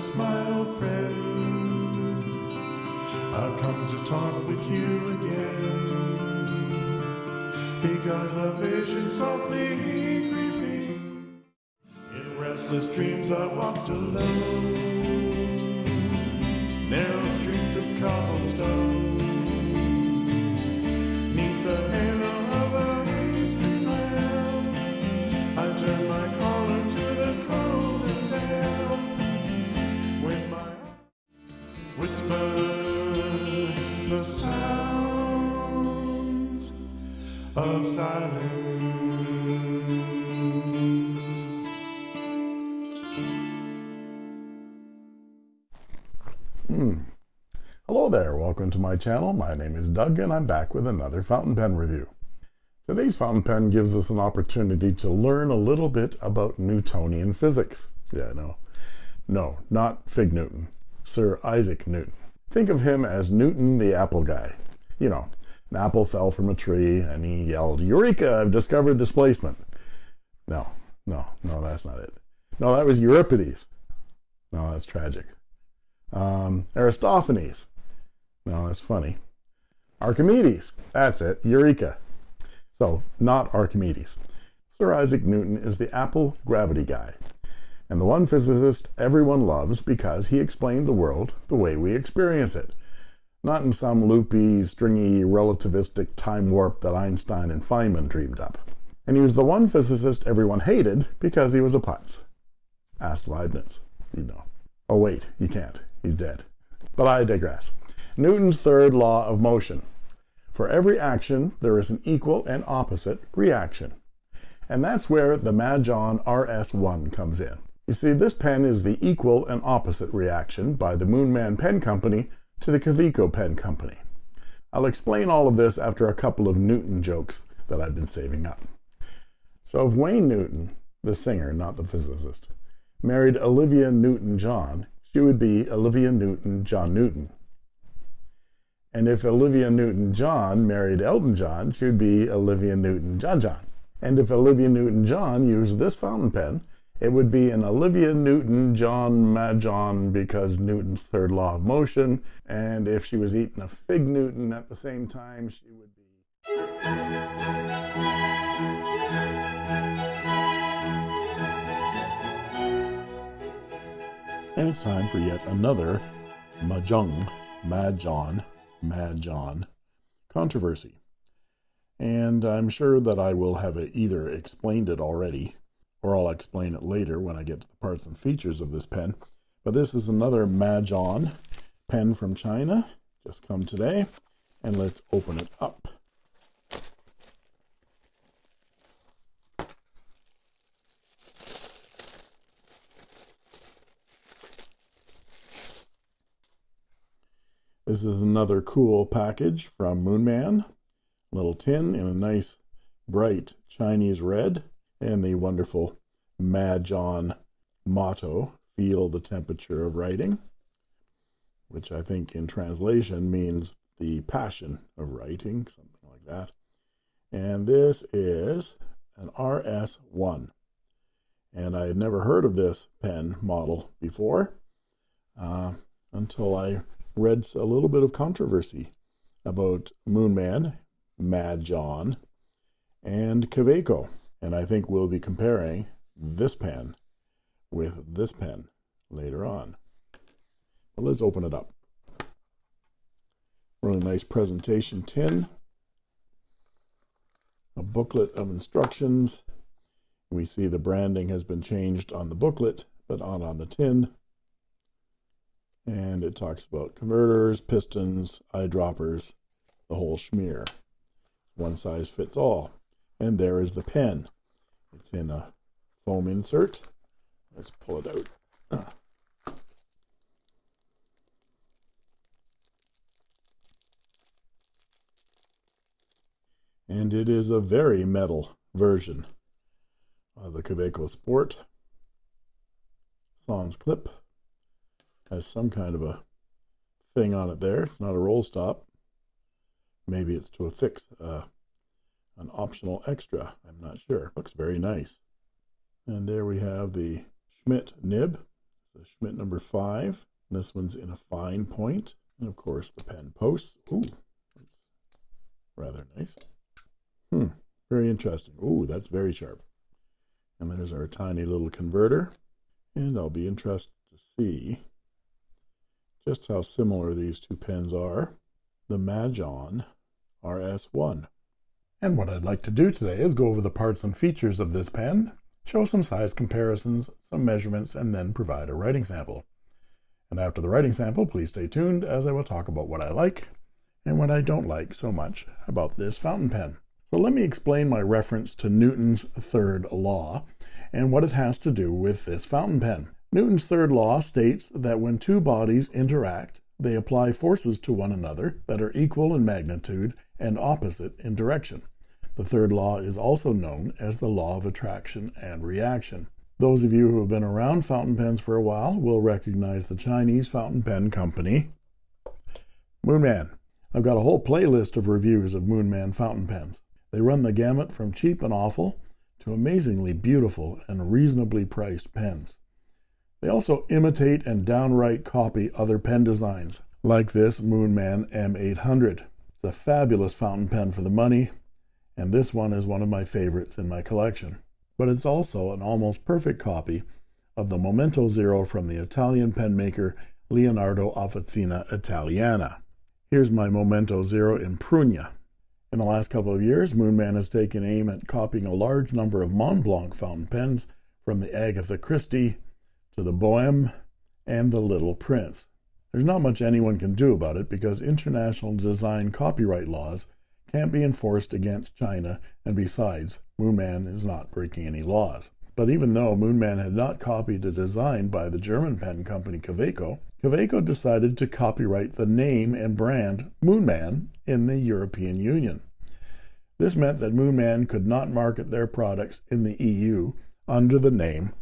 Thomas, my old friend. I've come to talk with you again because a vision softly creeping. In restless dreams, I walked alone. Narrow streets of cobblestone. Silence. Hmm. Hello there, welcome to my channel. My name is Doug and I'm back with another fountain pen review. Today's fountain pen gives us an opportunity to learn a little bit about Newtonian physics. Yeah, no, no, not Fig Newton, Sir Isaac Newton. Think of him as Newton the apple guy. You know, an apple fell from a tree and he yelled, Eureka, I've discovered displacement. No, no, no, that's not it. No, that was Euripides. No, that's tragic. Um, Aristophanes. No, that's funny. Archimedes. That's it. Eureka. So, not Archimedes. Sir Isaac Newton is the Apple gravity guy, and the one physicist everyone loves because he explained the world the way we experience it, not in some loopy, stringy, relativistic time warp that Einstein and Feynman dreamed up. And he was the one physicist everyone hated because he was a putz. Ask Leibniz. You know. Oh, wait, you can't. He's dead. But I digress. Newton's third law of motion. For every action, there is an equal and opposite reaction. And that's where the Majohn RS1 comes in. You see, this pen is the equal and opposite reaction by the Moonman Pen Company to the Kaweco Pen Company. I'll explain all of this after a couple of Newton jokes that I've been saving up. So if Wayne Newton, the singer, not the physicist, married Olivia Newton-John, she would be Olivia Newton-John Newton. And if Olivia Newton-John married Elton John, she would be Olivia Newton-John John. And if Olivia Newton-John used this fountain pen, it would be an Olivia Newton-John Majohn because Newton's third law of motion. And if she was eating a fig Newton at the same time, she would be. And it's time for yet another Mahjong, Majohn, Majohn controversy. And I'm sure that I will have either explained it already or I'll explain it later when I get to the parts and features of this pen. But this is another Majohn pen from China, just come today. And let's open it up. This is another cool package from Moonman. Little tin in a nice bright Chinese red and the wonderful Majohn motto, feel the temperature of writing, which I think in translation means the passion of writing, something like that. And this is an RS1. And I had never heard of this pen model before uh, until I read a little bit of controversy about Moonman, Majohn, and Kaweco. And I think we'll be comparing this pen with this pen later on. But let's open it up. Really nice presentation tin. A booklet of instructions. We see the branding has been changed on the booklet, but not on the tin. And it talks about converters, pistons, eyedroppers, the whole schmear. One size fits all. And there is the pen. It's in a foam insert. Let's pull it out. And it is a very metal version of the Kaweco Sport. Sans clip has some kind of a thing on it there. It's not a roll stop. Maybe it's to affix uh, an optional extra. I'm not sure. Looks very nice. And there we have the Schmidt nib. So Schmidt number five. This one's in a fine point. And of course, the pen posts. Ooh, that's rather nice. Hmm, very interesting. Ooh, that's very sharp. And then there's our tiny little converter. And I'll be interested to see just how similar these two pens are. The Majohn RS1. And what I'd like to do today is go over the parts and features of this pen, show some size comparisons, some measurements, and then provide a writing sample. And after the writing sample, please stay tuned as I will talk about what I like and what I don't like so much about this fountain pen. So let me explain my reference to Newton's third law and what it has to do with this fountain pen. Newton's third law states that when two bodies interact, they apply forces to one another that are equal in magnitude and opposite in direction. The third law is also known as the law of attraction and reaction. Those of you who have been around fountain pens for a while will recognize the Chinese fountain pen company, Moonman. I've got a whole playlist of reviews of Moonman fountain pens. They run the gamut from cheap and awful to amazingly beautiful and reasonably priced pens. They also imitate and downright copy other pen designs, like this Moonman M800. It's a fabulous fountain pen for the money, and this one is one of my favorites in my collection. But it's also an almost perfect copy of the Momento Zero from the Italian pen maker Leonardo Officina Italiana. Here's my Momento Zero in Prugna. In the last couple of years, Moonman has taken aim at copying a large number of Montblanc fountain pens from the Agatha Christie to the Bohème and the Little Prince. There's not much anyone can do about it because international design copyright laws can't be enforced against China, and besides, Moonman is not breaking any laws. But even though Moonman had not copied a design by the German pen company Kaweco, Kaweco decided to copyright the name and brand Moonman in the European Union. This meant that Moonman could not market their products in the EU under the name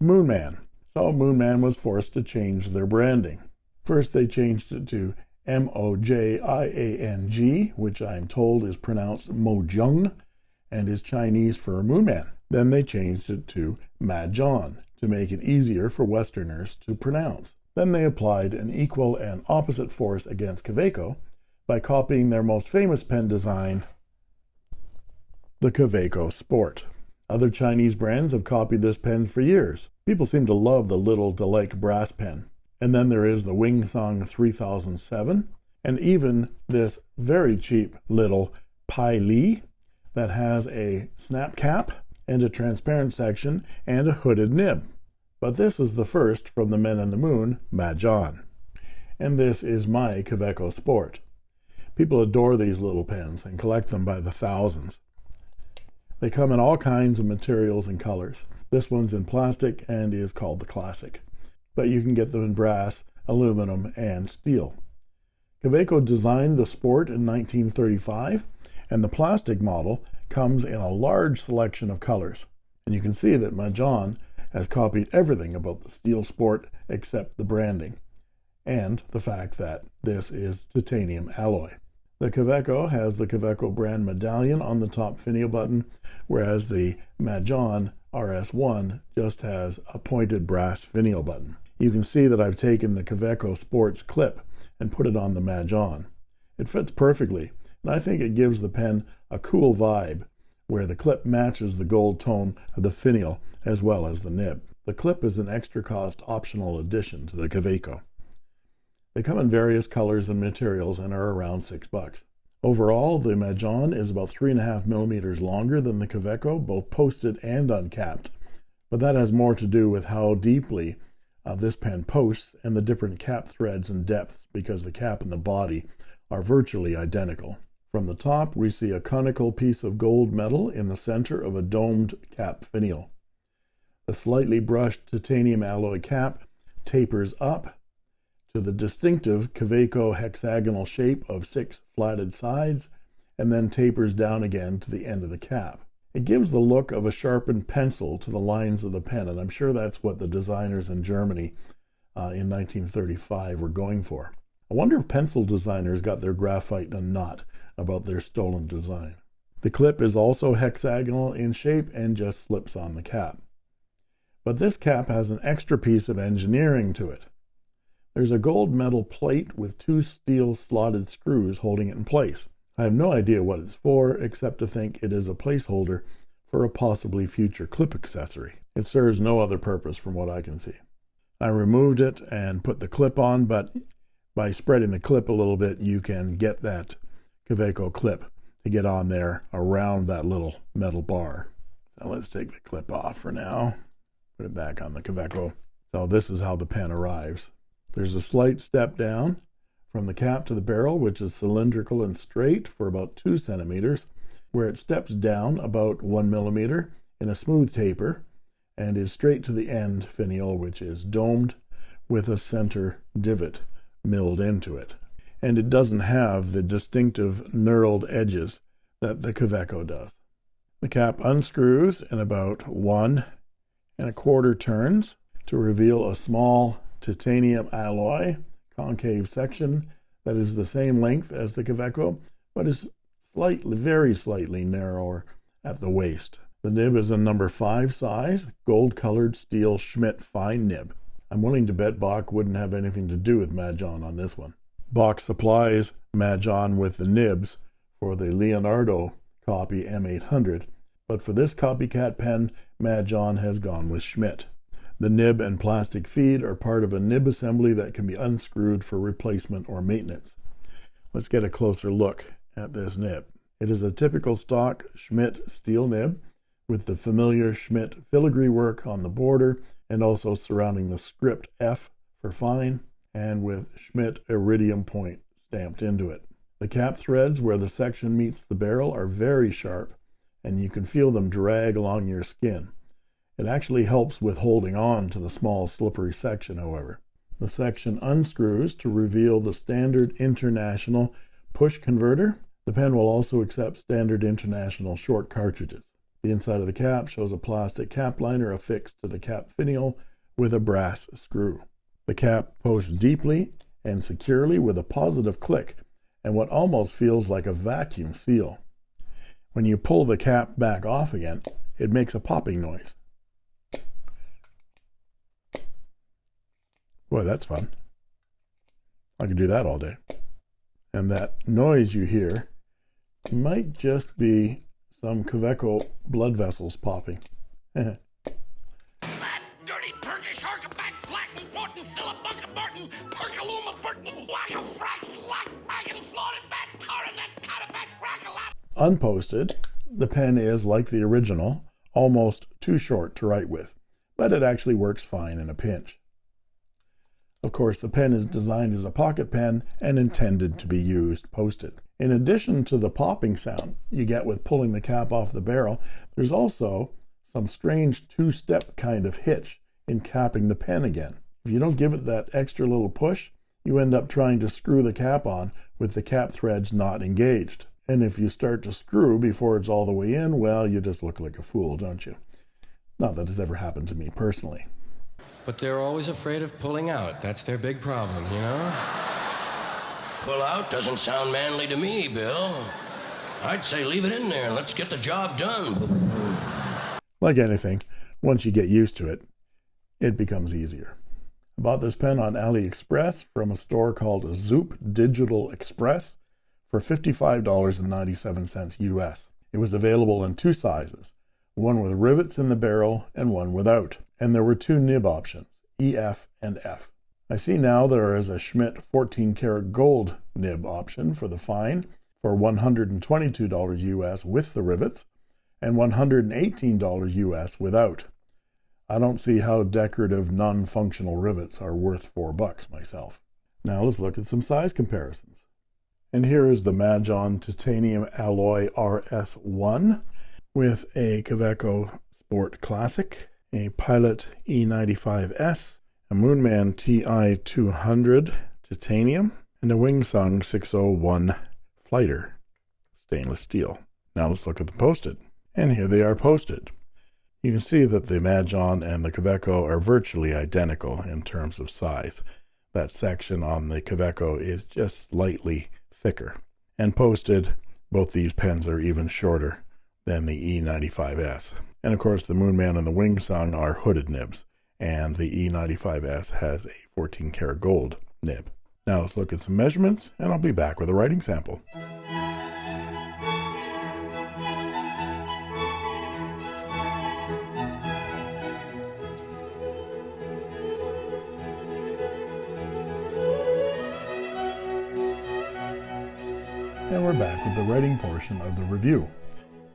Moonman so Moonman was forced to change their branding. First, they changed it to M O J I A N G, which I'm told is pronounced Mojung and is Chinese for Moonman. Then they changed it to Majohn to make it easier for Westerners to pronounce. Then they applied an equal and opposite force against Kaweco by copying their most famous pen design, the Kaweco Sport. Other Chinese brands have copied this pen for years. People seem to love the little Delac brass pen. And then there is the Wingsung 3007, and even this very cheap little Pai Li that has a snap cap and a transparent section and a hooded nib. But this is the first from the Men in the Moon, Majohn. And this is my Kaweco Sport. People adore these little pens and collect them by the thousands. They come in all kinds of materials and colors. This one's in plastic and is called the Classic, but you can get them in brass, aluminum, and steel. Kaweco designed the Sport in 1935, and the plastic model comes in a large selection of colors. And you can see that Majohn has copied everything about the steel Sport except the branding and the fact that this is titanium alloy. The Kaweco has the Kaweco brand medallion on the top finial button, whereas the Majohn RS1 just has a pointed brass finial button. You can see that I've taken the Kaweco Sports clip and put it on the Majohn. It fits perfectly, and I think it gives the pen a cool vibe, where the clip matches the gold tone of the finial as well as the nib. The clip is an extra cost optional addition to the Kaweco. They come in various colors and materials and are around six bucks. Overall, the Majohn is about three and a half millimeters longer than the Kaweco, both posted and uncapped. But that has more to do with how deeply uh, this pen posts and the different cap threads and depths because the cap and the body are virtually identical. From the top, we see a conical piece of gold metal in the center of a domed cap finial. The slightly brushed titanium alloy cap tapers up to the distinctive Kaweco hexagonal shape of six flatted sides and then tapers down again to the end of the cap. It gives the look of a sharpened pencil to the lines of the pen, and I'm sure that's what the designers in Germany uh, in 1935 were going for. I wonder if pencil designers got their graphite in a knot about their stolen design. The clip is also hexagonal in shape and just slips on the cap. But this cap has an extra piece of engineering to it. There's a gold metal plate with two steel slotted screws holding it in place. I have no idea what it's for, except to think it is a placeholder for a possibly future clip accessory. It serves no other purpose from what I can see. I removed it and put the clip on, but by spreading the clip a little bit, you can get that Kaweco clip to get on there around that little metal bar. So let's take the clip off for now. Put it back on the Kaweco. So this is how the pen arrives. There's a slight step down from the cap to the barrel, which is cylindrical and straight for about two centimeters, where it steps down about one millimeter in a smooth taper and is straight to the end finial, which is domed with a center divot milled into it. And it doesn't have the distinctive knurled edges that the Kaweco does. The cap unscrews in about one and a quarter turns to reveal a small titanium alloy concave section that is the same length as the Kaweco, but is slightly, very slightly narrower at the waist. The nib is a number 5 size, gold-colored steel Schmidt fine nib. I'm willing to bet Bock wouldn't have anything to do with Majohn on this one. Bock supplies Majohn with the nibs for the Leonardo copy M800, but for this copycat pen, Majohn has gone with Schmidt. The nib and plastic feed are part of a nib assembly that can be unscrewed for replacement or maintenance. Let's get a closer look at this nib. It is a typical stock Schmidt steel nib with the familiar Schmidt filigree work on the border and also surrounding the script F for fine and with Schmidt iridium point stamped into it. The cap threads where the section meets the barrel are very sharp and you can feel them drag along your skin. It actually helps with holding on to the small slippery section, however. The section unscrews to reveal the standard international push converter. The pen will also accept standard international short cartridges. The inside of the cap shows a plastic cap liner affixed to the cap finial with a brass screw. The cap posts deeply and securely with a positive click and what almost feels like a vacuum seal. When you pull the cap back off again, it makes a popping noise. Boy, that's fun. I could do that all day. And that noise you hear might just be some Kaweco blood vessels popping. that dirty Turkish back flatten, Porton, Philip, Bucket, Perkaluma, Burton, Wagga, Frax, Lock, Wagon, Floated, Bat, Coronet, Catabat, Rackalot. Unposted, the pen is, like the original, almost too short to write with, but it actually works fine in a pinch. Of course, the pen is designed as a pocket pen and intended to be used posted. In addition to the popping sound you get with pulling the cap off the barrel, there's also some strange two-step kind of hitch in capping the pen again. If you don't give it that extra little push, you end up trying to screw the cap on with the cap threads not engaged. And if you start to screw before it's all the way in, well, you just look like a fool, don't you? Not that it's ever happened to me personally. But they're always afraid of pulling out. That's their big problem, you know? Pull out doesn't sound manly to me, Bill. I'd say leave it in there and let's get the job done. Like anything, once you get used to it, it becomes easier. I bought this pen on AliExpress from a store called Zoop Digital Express for $55.97 US. It was available in two sizes, one with rivets in the barrel and one without and there were two nib options, EF and F. I see now there is a Schmidt 14 karat gold nib option for the fine for $122 US with the rivets and $118 US without. I don't see how decorative non-functional rivets are worth four bucks myself. Now let's look at some size comparisons. And here is the Majohn Titanium Alloy RS1 with a Kaweco Sport Classic a Pilot E95S, a Moonman TI200 titanium, and a Wingsung 601 Flighter stainless steel. Now let's look at the posted. And here they are posted. You can see that the Majohn and the Kaweco are virtually identical in terms of size. That section on the Kaweco is just slightly thicker. And posted, both these pens are even shorter than the E95S. And of course, the Moonman and the Wing Sung are hooded nibs, and the E95S has a 14 karat gold nib. Now let's look at some measurements, and I'll be back with a writing sample. And we're back with the writing portion of the review.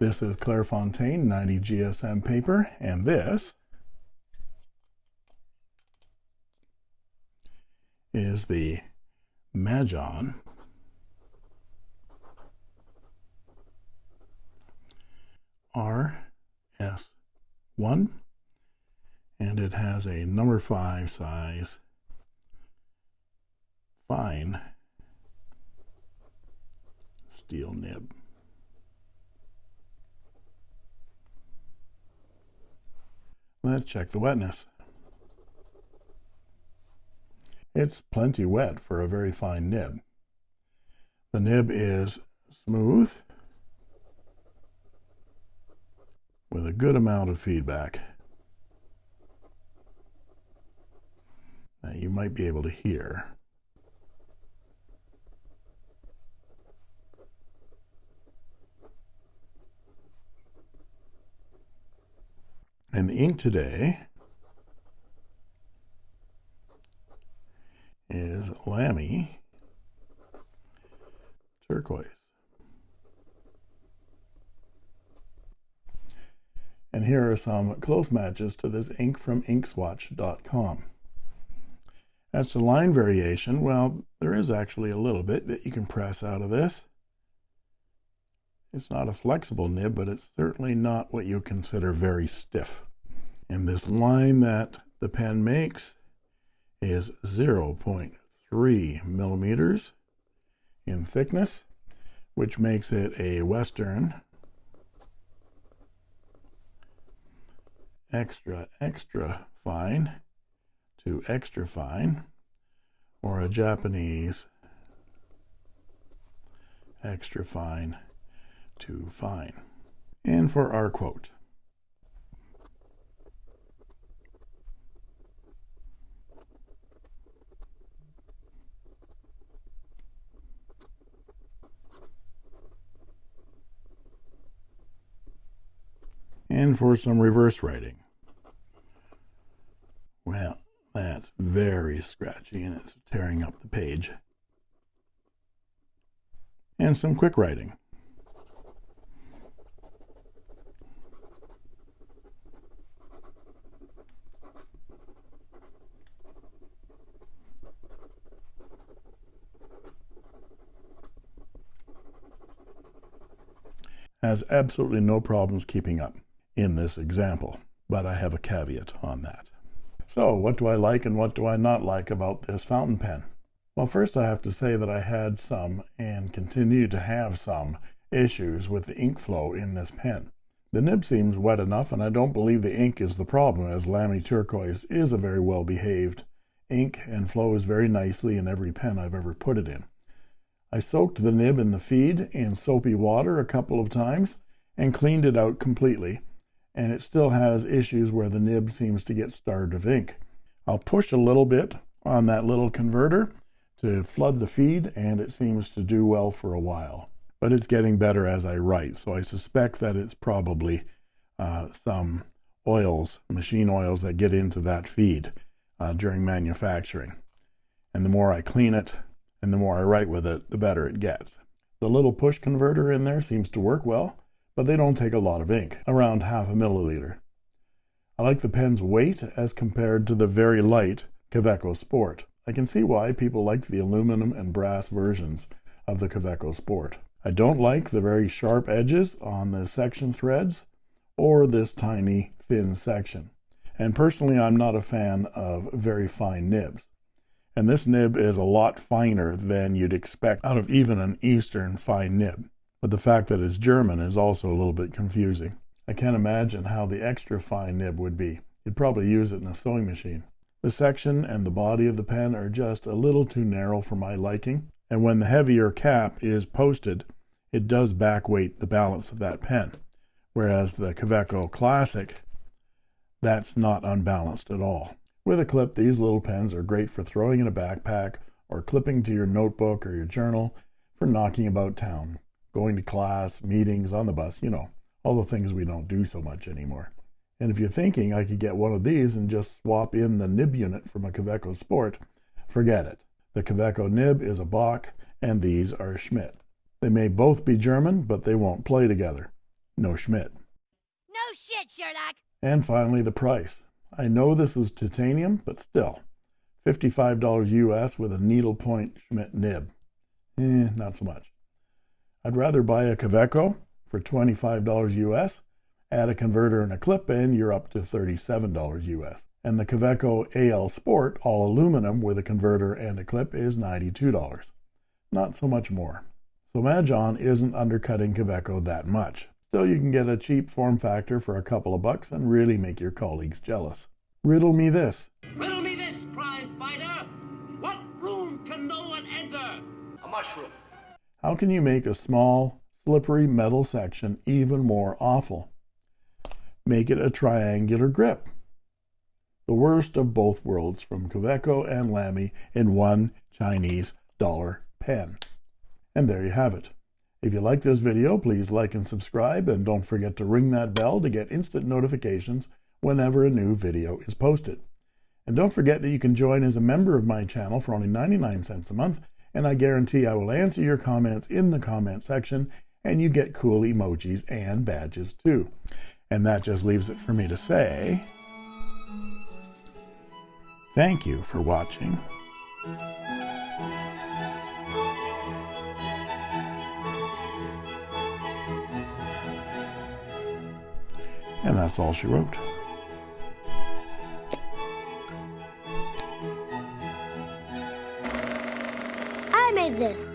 This is Clairefontaine 90 GSM paper, and this is the Majohn RS1, and it has a number 5 size fine steel nib. Let's check the wetness. It's plenty wet for a very fine nib. The nib is smooth with a good amount of feedback. Now you might be able to hear. And the ink today is Lamy turquoise. And here are some close matches to this ink from inkswatch.com. As to line variation, well, there is actually a little bit that you can press out of this. It's not a flexible nib, but it's certainly not what you consider very stiff. And this line that the pen makes is 0.3 millimeters in thickness, which makes it a Western extra, extra fine to extra fine, or a Japanese extra fine to fine. And for our quote. And for some reverse writing. Well, that's very scratchy and it's tearing up the page. And some quick writing. Has absolutely no problems keeping up in this example, but I have a caveat on that. So what do I like and what do I not like about this fountain pen? Well, first I have to say that I had some and continue to have some issues with the ink flow in this pen. The nib seems wet enough and I don't believe the ink is the problem as Lamy Turquoise is a very well behaved ink and flows very nicely in every pen I've ever put it in. I soaked the nib in the feed in soapy water a couple of times and cleaned it out completely, and it still has issues where the nib seems to get starved of ink. I'll push a little bit on that little converter to flood the feed, and it seems to do well for a while. But it's getting better as I write, so I suspect that it's probably uh, some oils, machine oils that get into that feed uh, during manufacturing. And the more I clean it, and the more I write with it, the better it gets. The little push converter in there seems to work well, but they don't take a lot of ink, around half a milliliter. I like the pen's weight as compared to the very light Kaweco Sport. I can see why people like the aluminum and brass versions of the Kaweco Sport. I don't like the very sharp edges on the section threads or this tiny thin section. And personally, I'm not a fan of very fine nibs. And this nib is a lot finer than you'd expect out of even an Eastern fine nib. But the fact that it's German is also a little bit confusing. I can't imagine how the extra fine nib would be. You'd probably use it in a sewing machine. The section and the body of the pen are just a little too narrow for my liking, and when the heavier cap is posted, it does backweight the balance of that pen, Whereas the Kaweco Classic, that's not unbalanced at all. With a clip, these little pens are great for throwing in a backpack or clipping to your notebook or your journal for knocking about town, going to class, meetings, on the bus, you know, all the things we don't do so much anymore. And if you're thinking I could get one of these and just swap in the nib unit from a Kaweco Sport, forget it. The Kaweco nib is a Bock and these are Schmidt. They may both be German, but they won't play together. No Schmidt. No shit, Sherlock. And finally, the price. I know this is titanium, but still, $55 US with a needlepoint Schmidt nib. Eh, not so much. I'd rather buy a Kaweco for $25 US, add a converter and a clip, and you're up to $37 US. And the Kaweco AL Sport all aluminum with a converter and a clip is $92. Not so much more. So Majohn isn't undercutting Kaweco that much. Still, you can get a cheap form factor for a couple of bucks and really make your colleagues jealous. Riddle me this. Riddle me this, crime fighter. What room can no one enter? A mushroom. How can you make a small, slippery metal section even more awful? Make it a triangular grip. The worst of both worlds from Kaweco and Lamy in one Chinese dollar pen. And there you have it. If you like this video, please like and subscribe, and don't forget to ring that bell to get instant notifications whenever a new video is posted. And don't forget that you can join as a member of my channel for only 99 cents a month, and I guarantee I will answer your comments in the comment section, and you get cool emojis and badges too. And that just leaves it for me to say, thank you for watching. And that's all she wrote. I made this.